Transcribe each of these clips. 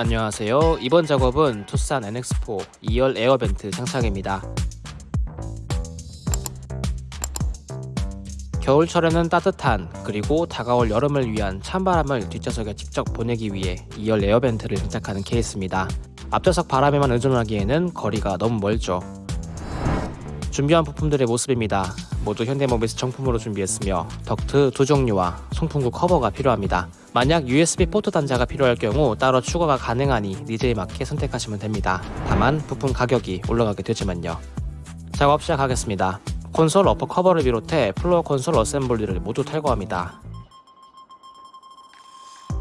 안녕하세요. 이번 작업은 투싼 NX4 2열 air vent 장착입니다. 겨울철에는 따뜻한 그리고 다가올 여름을 위한 찬바람을 뒷좌석에 직접 보내기 위해 2열 air vent를 장착하는 케이스입니다. 앞좌석 바람에만 의존하기에는 거리가 너무 멀죠. 준비한 부품들의 모습입니다. 모두 현대모비스 정품으로 준비했으며 덕트 두 종류와 송풍구 커버가 필요합니다. 만약 USB 포트 단자가 필요할 경우 따로 추가가 가능하니 needs에 맞게 선택하시면 됩니다. 다만 부품 가격이 올라가게 되지만요. 작업 시작하겠습니다. console upper cover를 비롯해 floor console assembly를 모두 탈거합니다.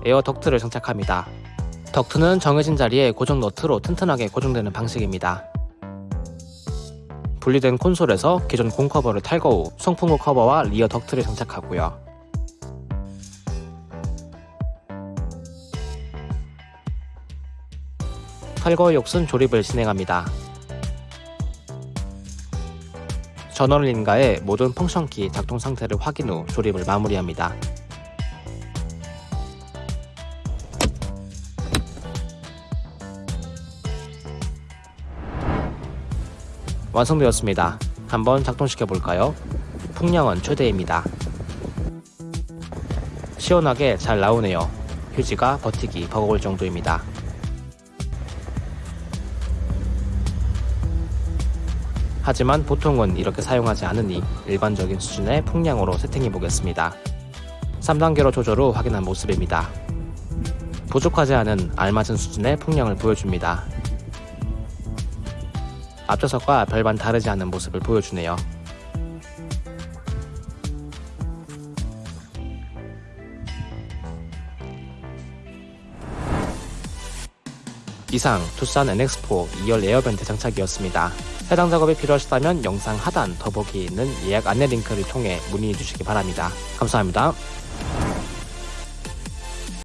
air duct를 장착합니다. 덕트는 정해진 자리에 고정 너트로 튼튼하게 고정되는 방식입니다. 분리된 콘솔에서 기존 공 커버를 탈거 후 송풍구 커버와 rear duct를 장착하고요. 탈거 욕순 조립을 진행합니다. 전원린과의 모든 펑션키 작동 상태를 확인 후 조립을 마무리합니다. 완성되었습니다. 한번 작동시켜 볼까요? 풍량은 최대입니다. 시원하게 잘 나오네요. 휴지가 버티기 버거울 정도입니다. 하지만 보통은 이렇게 사용하지 않으니 일반적인 수준의 풍량으로 세팅해 보겠습니다. 3단계로 조절 후 확인한 모습입니다. 부족하지 않은 알맞은 수준의 풍량을 보여줍니다. 앞좌석과 별반 다르지 않은 모습을 보여주네요. 이상 투싼 NX4 2열 에어벤트 장착이었습니다. 해당 작업이 필요하시다면 영상 하단 더보기에 있는 예약 안내 링크를 통해 문의해 주시기 바랍니다. 감사합니다.